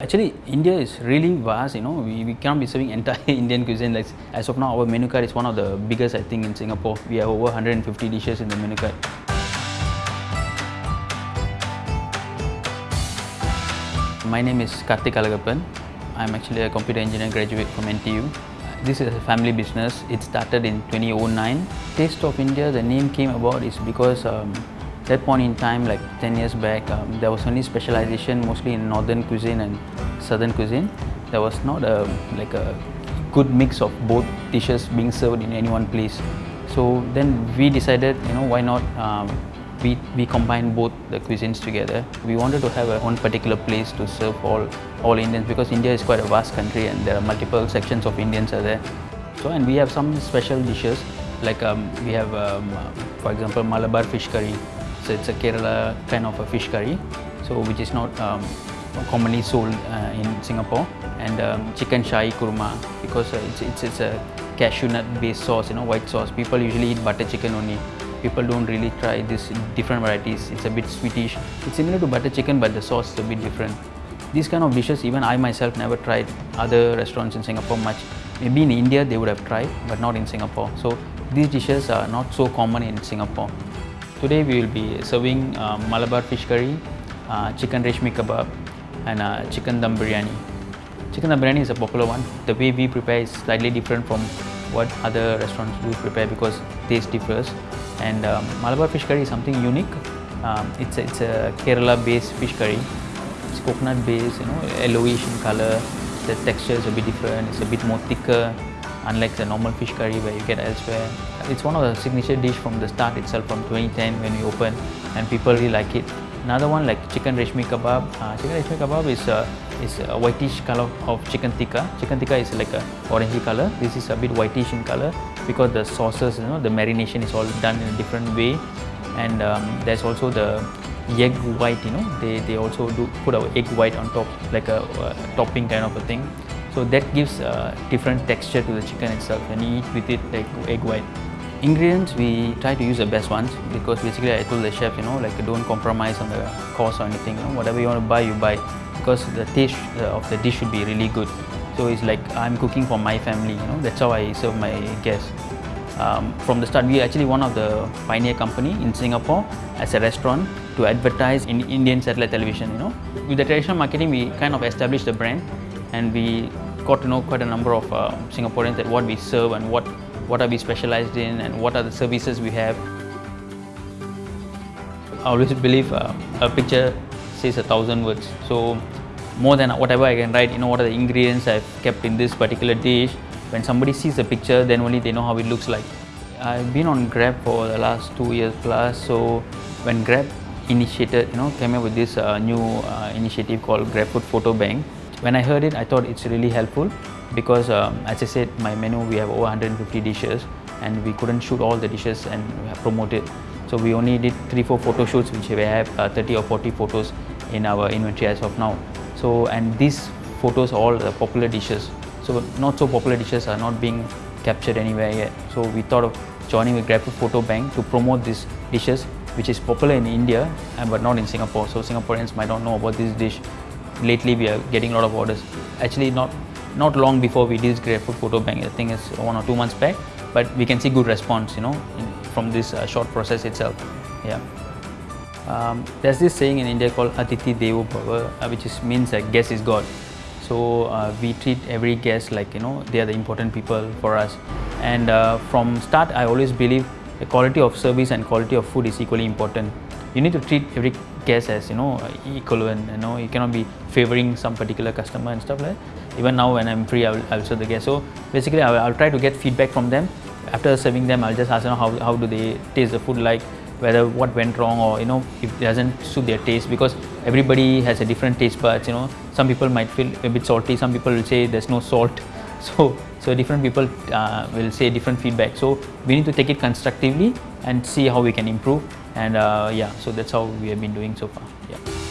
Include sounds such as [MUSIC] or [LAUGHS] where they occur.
Actually, India is really vast, you know, we, we cannot be serving entire [LAUGHS] Indian cuisine. Like, as of now, our menu card is one of the biggest, I think, in Singapore. We have over 150 dishes in the menu card. My name is Karthik Alagappan. I'm actually a computer engineer graduate from NTU. This is a family business. It started in 2009. Taste of India, the name came about is because um, that point in time, like 10 years back, um, there was only specialization mostly in northern cuisine and southern cuisine. There was not a like a good mix of both dishes being served in any one place. So then we decided, you know, why not um, we, we combine both the cuisines together. We wanted to have a one particular place to serve all, all Indians because India is quite a vast country and there are multiple sections of Indians are there. So and we have some special dishes like um, we have um, uh, for example Malabar fish curry. It's a Kerala kind of a fish curry, so which is not um, commonly sold uh, in Singapore. And um, chicken shahi kurma because uh, it's, it's, it's a cashew nut based sauce, you know, white sauce. People usually eat butter chicken only people don't really try this different varieties. It's a bit sweetish. It's similar to butter chicken, but the sauce is a bit different. These kind of dishes, even I myself never tried other restaurants in Singapore much. Maybe in India they would have tried, but not in Singapore. So these dishes are not so common in Singapore. Today we will be serving uh, Malabar fish curry, uh, chicken reshmi kebab, and uh, chicken dum biryani. Chicken dum biryani is a popular one. The way we prepare is slightly different from what other restaurants do prepare because taste differs. And um, Malabar fish curry is something unique. Um, it's, a, it's a Kerala based fish curry. It's coconut based, you know, yellowish in color. The texture is a bit different. It's a bit more thicker, unlike the normal fish curry where you get elsewhere. It's one of the signature dish from the start itself from 2010 when we opened and people really like it. Another one like chicken reshmi kebab. Uh, chicken reshmi kebab is a, is a whitish color of chicken tikka. Chicken tikka is like a orangey color. This is a bit whitish in color because the sauces, you know, the marination is all done in a different way. And um, there's also the egg white, you know, they, they also do put our egg white on top like a topping kind of a thing. So that gives a different texture to the chicken itself and you eat with it like egg white. Ingredients, we try to use the best ones because basically I told the chef, you know, like don't compromise on the cost or anything, you know, whatever you want to buy, you buy because the taste of the dish should be really good. So it's like I'm cooking for my family, you know, that's how I serve my guests. Um, from the start, we are actually one of the pioneer company in Singapore as a restaurant to advertise in Indian satellite television, you know. With the traditional marketing, we kind of established the brand and we got to know quite a number of uh, Singaporeans that what we serve and what what are we specialized in and what are the services we have. I always believe uh, a picture says a thousand words. So more than whatever I can write, you know, what are the ingredients I've kept in this particular dish. When somebody sees the picture, then only they know how it looks like. I've been on Grab for the last two years plus. So when Grab initiated, you know, came up with this uh, new uh, initiative called GrabFood Photo Bank. When I heard it, I thought it's really helpful because um, as I said, my menu, we have over 150 dishes and we couldn't shoot all the dishes and promote it. So we only did three, four photo shoots, which we have uh, 30 or 40 photos in our inventory as of now. So, and these photos all the popular dishes. So not so popular dishes are not being captured anywhere yet. So we thought of joining with GrabFood Photo Bank to promote these dishes, which is popular in India, but not in Singapore. So Singaporeans might not know about this dish. Lately, we are getting a lot of orders. Actually, not not long before we did GrabFood Photo Bank. I think it's one or two months back, but we can see good response, you know, in, from this uh, short process itself. Yeah. Um, there's this saying in India called Atithi Devo Bhava, uh, which is, means that guest is God. So uh, we treat every guest like you know they are the important people for us. And uh, from start, I always believe the quality of service and quality of food is equally important. You need to treat every guest as you know equivalent. You know you cannot be favoring some particular customer and stuff like that. Even now when I'm free, I will, I will serve the guest. So basically, I will, I'll try to get feedback from them. After serving them, I'll just ask them how, how do they taste the food like whether what went wrong or you know if it doesn't suit their taste because everybody has a different taste buds you know some people might feel a bit salty some people will say there's no salt [LAUGHS] so so different people uh, will say different feedback so we need to take it constructively and see how we can improve and uh, yeah so that's how we have been doing so far. Yeah